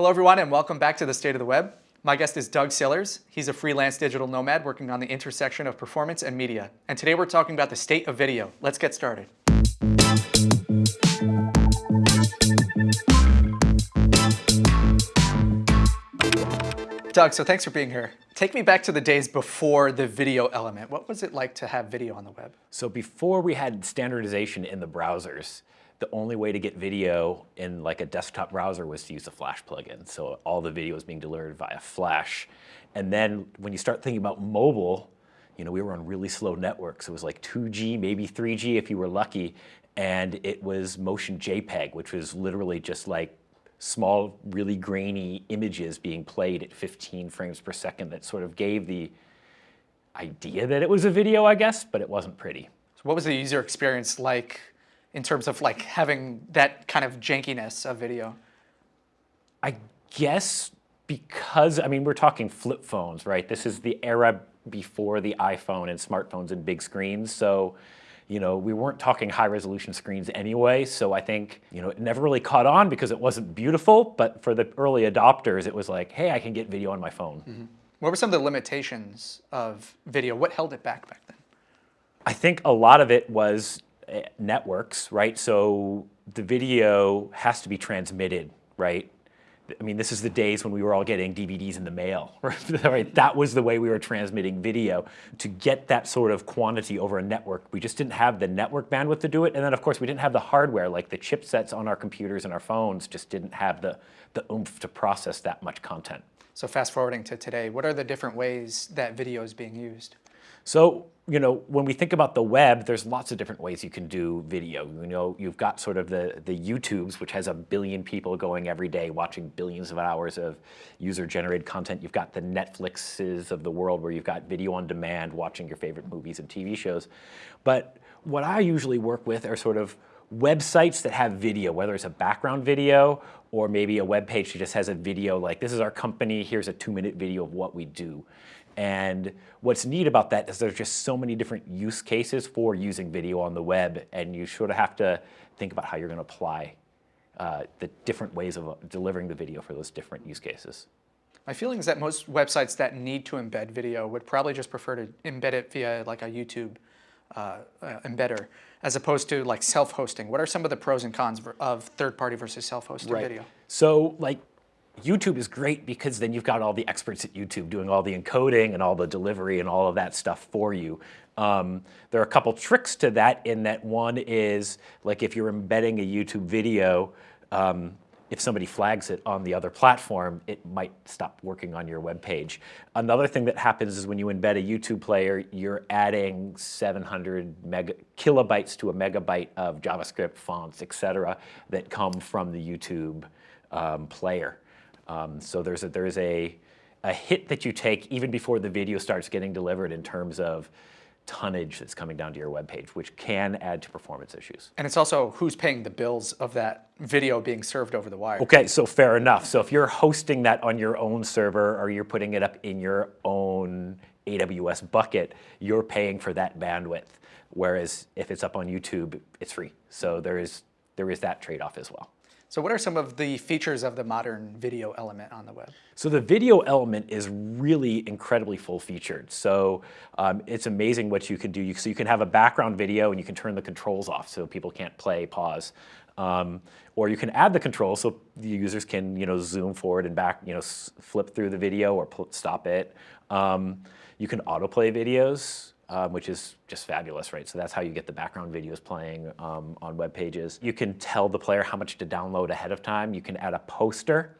Hello everyone and welcome back to the State of the Web. My guest is Doug Sillars. He's a freelance digital nomad working on the intersection of performance and media. And today we're talking about the state of video. Let's get started. Doug, so thanks for being here. Take me back to the days before the video element. What was it like to have video on the web? So before we had standardization in the browsers, the only way to get video in like a desktop browser was to use a Flash plugin. So all the video was being delivered via Flash. And then when you start thinking about mobile, you know, we were on really slow networks. It was like 2G, maybe 3G if you were lucky. And it was motion JPEG, which was literally just like small, really grainy images being played at 15 frames per second that sort of gave the idea that it was a video, I guess, but it wasn't pretty. So what was the user experience like in terms of like having that kind of jankiness of video? I guess because, I mean, we're talking flip phones, right? This is the era before the iPhone and smartphones and big screens. So you know, we weren't talking high resolution screens anyway, so I think, you know, it never really caught on because it wasn't beautiful, but for the early adopters, it was like, hey, I can get video on my phone. Mm -hmm. What were some of the limitations of video? What held it back back then? I think a lot of it was networks, right? So the video has to be transmitted, right? I mean, this is the days when we were all getting DVDs in the mail, right? That was the way we were transmitting video. To get that sort of quantity over a network, we just didn't have the network bandwidth to do it. And then of course we didn't have the hardware, like the chipsets on our computers and our phones just didn't have the, the oomph to process that much content. So fast forwarding to today, what are the different ways that video is being used? So, you know, when we think about the web, there's lots of different ways you can do video. You know, you've got sort of the, the YouTubes, which has a billion people going every day watching billions of hours of user-generated content. You've got the Netflixes of the world where you've got video on demand, watching your favorite movies and TV shows. But what I usually work with are sort of websites that have video, whether it's a background video or maybe a web page that just has a video like, this is our company, here's a two minute video of what we do. And what's neat about that is there's just so many different use cases for using video on the web, and you sort of have to think about how you're going to apply uh, the different ways of uh, delivering the video for those different use cases. My feeling is that most websites that need to embed video would probably just prefer to embed it via like a YouTube uh, uh, embedder as opposed to like self-hosting. What are some of the pros and cons of third-party versus self-hosted right. video? So like YouTube is great because then you've got all the experts at YouTube doing all the encoding and all the delivery and all of that stuff for you. Um, there are a couple tricks to that in that one is like if you're embedding a YouTube video, um, if somebody flags it on the other platform, it might stop working on your web page. Another thing that happens is when you embed a YouTube player, you're adding 700 mega, kilobytes to a megabyte of JavaScript fonts, et cetera, that come from the YouTube um, player. Um, so there's a, there's a, a hit that you take even before the video starts getting delivered in terms of tonnage that's coming down to your web page, which can add to performance issues. And it's also who's paying the bills of that video being served over the wire. Okay, so fair enough. So if you're hosting that on your own server or you're putting it up in your own AWS bucket, you're paying for that bandwidth. Whereas if it's up on YouTube, it's free. So there is, there is that trade-off as well. So what are some of the features of the modern video element on the web? So the video element is really incredibly full featured. So um, it's amazing what you can do. So you can have a background video and you can turn the controls off so people can't play, pause. Um, or you can add the controls so the users can you know, zoom forward and back, you know, flip through the video or stop it. Um, you can autoplay videos um, which is just fabulous, right? So that's how you get the background videos playing um, on web pages. You can tell the player how much to download ahead of time. You can add a poster.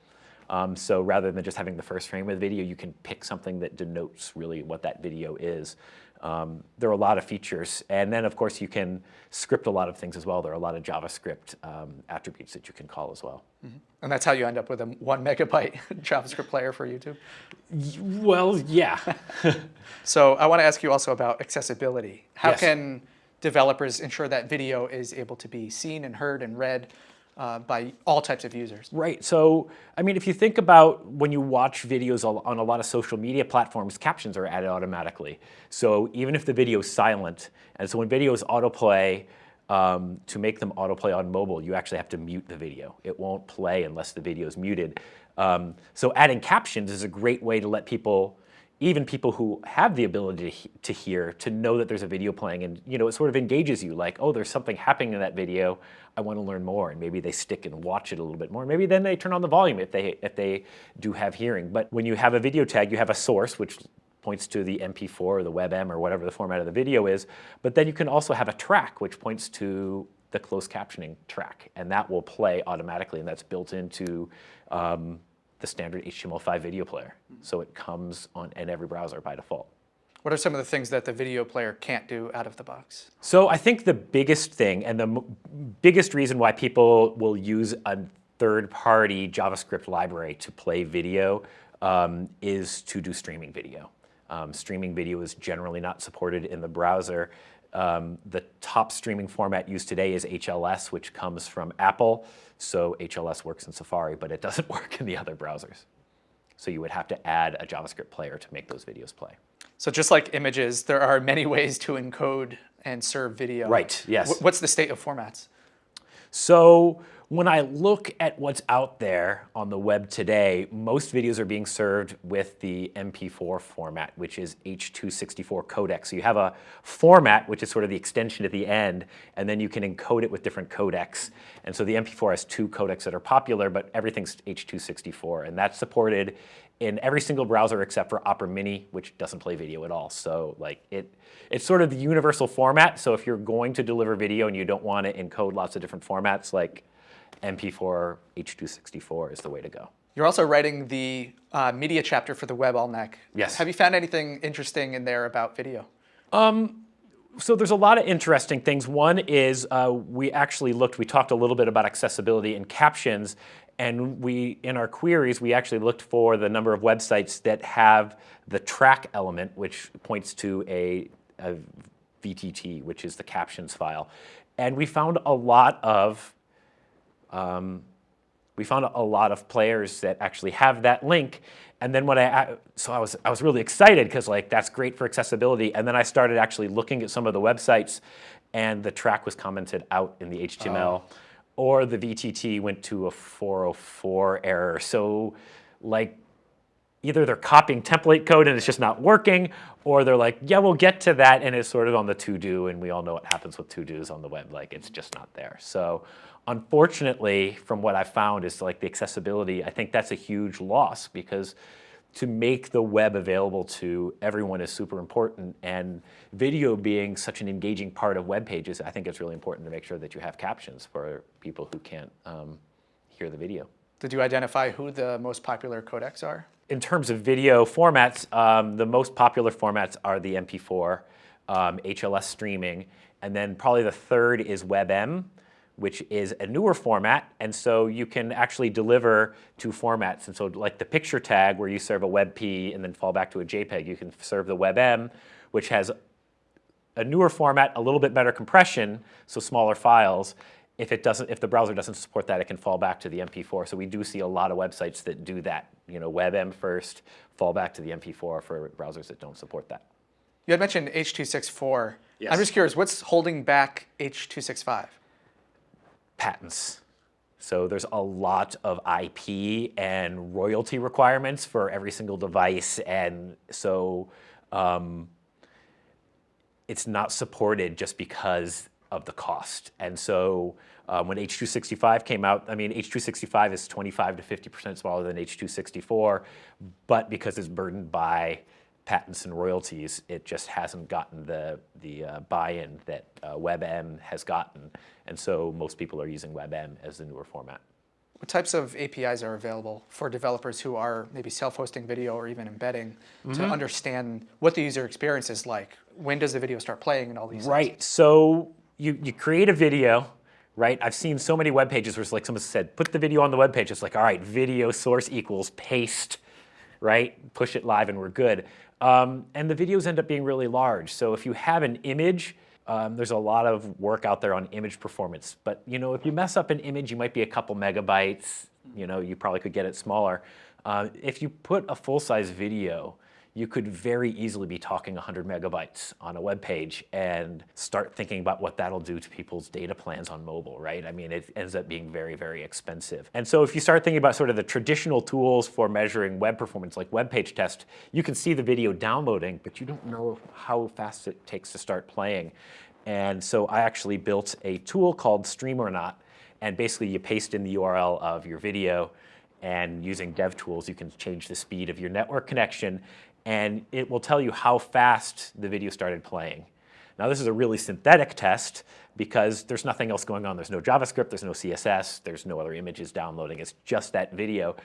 Um, so rather than just having the first frame of the video, you can pick something that denotes really what that video is. Um, there are a lot of features. And then, of course, you can script a lot of things as well. There are a lot of JavaScript um, attributes that you can call as well. Mm -hmm. And that's how you end up with a one megabyte JavaScript player for YouTube? Well, yeah. so I want to ask you also about accessibility. How yes. can developers ensure that video is able to be seen and heard and read uh, by all types of users. Right. So, I mean, if you think about when you watch videos on a lot of social media platforms, captions are added automatically. So even if the video is silent, and so when videos autoplay, um, to make them autoplay on mobile, you actually have to mute the video. It won't play unless the video is muted. Um, so adding captions is a great way to let people, even people who have the ability to, hear, to know that there's a video playing and you know it sort of engages you like, oh, there's something happening in that video, I want to learn more and maybe they stick and watch it a little bit more. Maybe then they turn on the volume if they, if they do have hearing. But when you have a video tag, you have a source, which points to the MP4 or the WebM or whatever the format of the video is. But then you can also have a track which points to the closed captioning track, and that will play automatically, and that's built into um, the standard HTML5 video player. So it comes on in every browser by default. What are some of the things that the video player can't do out of the box? So I think the biggest thing and the biggest reason why people will use a third-party JavaScript library to play video um, is to do streaming video. Um, streaming video is generally not supported in the browser. Um, the top streaming format used today is HLS, which comes from Apple. So HLS works in Safari, but it doesn't work in the other browsers. So you would have to add a JavaScript player to make those videos play. So just like images, there are many ways to encode and serve video. Right, yes. What's the state of formats? So when I look at what's out there on the web today, most videos are being served with the MP4 format, which is H.264 codec. So you have a format, which is sort of the extension at the end, and then you can encode it with different codecs. And so the MP4 has two codecs that are popular, but everything's H.264, and that's supported in every single browser except for Opera Mini, which doesn't play video at all. So like it, it's sort of the universal format. So if you're going to deliver video and you don't want to encode lots of different formats, like MP4 H.264 is the way to go. You're also writing the uh, media chapter for the Web Almanac. Yes. Have you found anything interesting in there about video? Um, so there's a lot of interesting things. One is uh, we actually looked, we talked a little bit about accessibility and captions, and we, in our queries, we actually looked for the number of websites that have the track element, which points to a, a VTT, which is the captions file. And we found a lot of um, we found a lot of players that actually have that link. And then when I, so I was, I was really excited because like that's great for accessibility. And then I started actually looking at some of the websites and the track was commented out in the HTML oh. or the VTT went to a 404 error. So like either they're copying template code and it's just not working, or they're like, yeah, we'll get to that, and it's sort of on the to-do, and we all know what happens with to-dos on the web, like it's just not there. So unfortunately, from what I've found is like the accessibility, I think that's a huge loss because to make the web available to everyone is super important, and video being such an engaging part of web pages, I think it's really important to make sure that you have captions for people who can't um, hear the video. Did you identify who the most popular codecs are? In terms of video formats, um, the most popular formats are the MP4, um, HLS streaming, and then probably the third is WebM, which is a newer format, and so you can actually deliver two formats. And so like the picture tag where you serve a WebP and then fall back to a JPEG, you can serve the WebM, which has a newer format, a little bit better compression, so smaller files, if it doesn't, if the browser doesn't support that, it can fall back to the MP4. So we do see a lot of websites that do that. You know, WebM first, fall back to the MP4 for browsers that don't support that. You had mentioned H.264. Yes. I'm just curious, what's holding back H.265? Patents. So there's a lot of IP and royalty requirements for every single device, and so um, it's not supported just because of the cost. And so um, when H.265 came out, I mean, H.265 is 25 to 50% smaller than H.264, but because it's burdened by patents and royalties, it just hasn't gotten the, the uh, buy-in that uh, WebM has gotten. And so most people are using WebM as the newer format. What types of APIs are available for developers who are maybe self-hosting video or even embedding mm -hmm. to mm-hmm. understand what the user experience is like? When does the video start playing and all these Right. Things? So you, you create a video, right? I've seen so many web pages where it's like someone said, put the video on the web page. It's like, all right, video source equals paste, right? Push it live and we're good. Um, and the videos end up being really large. So if you have an image, um, there's a lot of work out there on image performance. But you know, if you mess up an image, you might be a couple megabytes. You know, you probably could get it smaller. Uh, if you put a full-size video, you could very easily be talking 100 megabytes on a web page and start thinking about what that'll do to people's data plans on mobile, right? I mean, it ends up being very, very expensive. And so if you start thinking about sort of the traditional tools for measuring web performance, like WebPageTest, you can see the video downloading, but you don't know how fast it takes to start playing. And so I actually built a tool called Stream-or-Not, and basically you paste in the URL of your video, and using DevTools, you can change the speed of your network connection and it will tell you how fast the video started playing. Now this is a really synthetic test because there's nothing else going on. There's no JavaScript, there's no CSS, there's no other images downloading. It's just that video.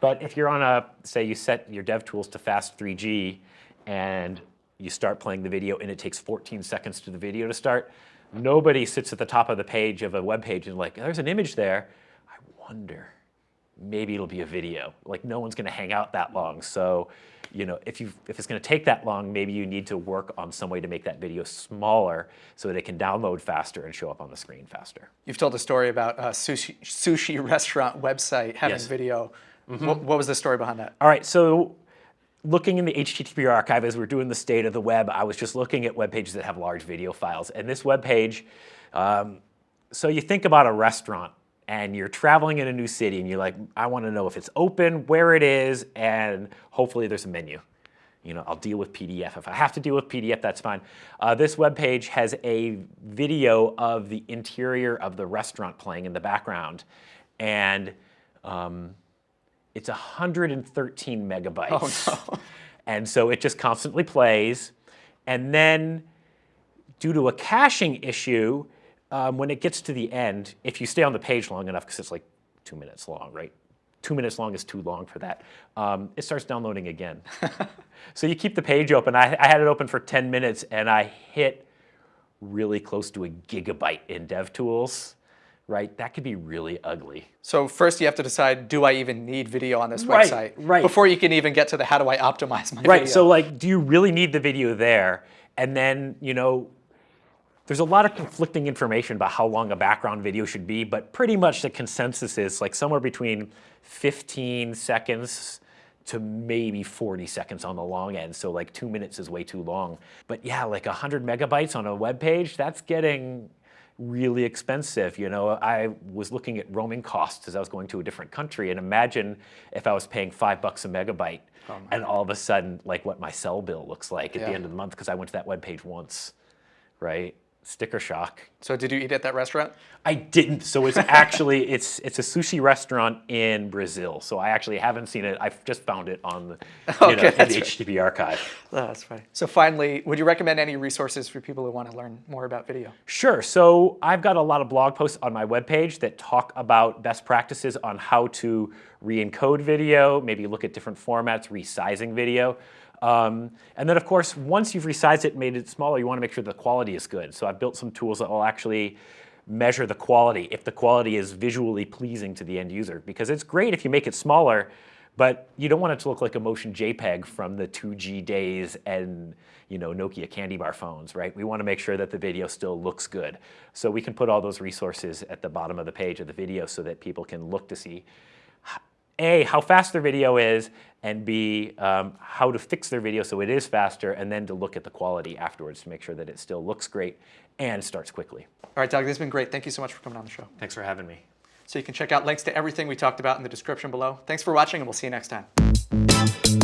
But if you're on a, say you set your dev tools to fast 3G and you start playing the video and it takes 14 seconds to the video to start, nobody sits at the top of the page of a web page and like, there's an image there. I wonder, maybe it'll be a video. Like no one's gonna hang out that long. So you know, if, you if it's going to take that long, maybe you need to work on some way to make that video smaller so that it can download faster and show up on the screen faster. You've told a story about a sushi, sushi restaurant website having yes. video. Mm -hmm. what, what was the story behind that? All right, so looking in the HTTP archive as we're doing the state of the web, I was just looking at web pages that have large video files. And this web page, um, so you think about a restaurant and you're traveling in a new city and you're like, I want to know if it's open, where it is, and hopefully there's a menu. You know, I'll deal with PDF. If I have to deal with PDF, that's fine. Uh, this web page has a video of the interior of the restaurant playing in the background, and um, it's 113 megabytes. Oh, no. And so it just constantly plays, and then due to a caching issue, um, when it gets to the end, if you stay on the page long enough, because it's like two minutes long, right? Two minutes long is too long for that. Um, it starts downloading again. so you keep the page open. I, I had it open for 10 minutes and I hit really close to a gigabyte in DevTools right? That could be really ugly. So first you have to decide, do I even need video on this right, website? Right. Before you can even get to the how do I optimize my right. video. Right, so like, do you really need the video there? And then, you know, there's a lot of conflicting information about how long a background video should be, but pretty much the consensus is like somewhere between 15 seconds to maybe 40 seconds on the long end. So like two minutes is way too long. But yeah, like 100 megabytes on a web page, that's getting really expensive. You know, I was looking at roaming costs as I was going to a different country and imagine if I was paying five bucks a megabyte oh and all of a sudden like what my cell bill looks like at yeah. the end of the month because I went to that web page once, right? Sticker shock. So did you eat at that restaurant? I didn't. So it's actually it's it's a sushi restaurant in Brazil. So I actually haven't seen it. I've just found it on the, okay, know, the HTTP archive. Oh, that's funny. So finally, would you recommend any resources for people who want to learn more about video? Sure. So I've got a lot of blog posts on my webpage that talk about best practices on how to re-encode video, maybe look at different formats, resizing video. Um, and then of course, once you've resized it and made it smaller, you want to make sure the quality is good. So I've built some tools that will actually measure the quality, if the quality is visually pleasing to the end user. Because it's great if you make it smaller, but you don't want it to look like a motion JPEG from the 2G days and you know, Nokia candy bar phones, right? We want to make sure that the video still looks good. So we can put all those resources at the bottom of the page of the video so that people can look to see a, how fast their video is, and B, um, how to fix their video so it is faster, and then to look at the quality afterwards to make sure that it still looks great and starts quickly. All right, Doug, this has been great. Thank you so much for coming on the show. Thanks for having me. So you can check out links to everything we talked about in the description below. Thanks for watching, and we'll see you next time.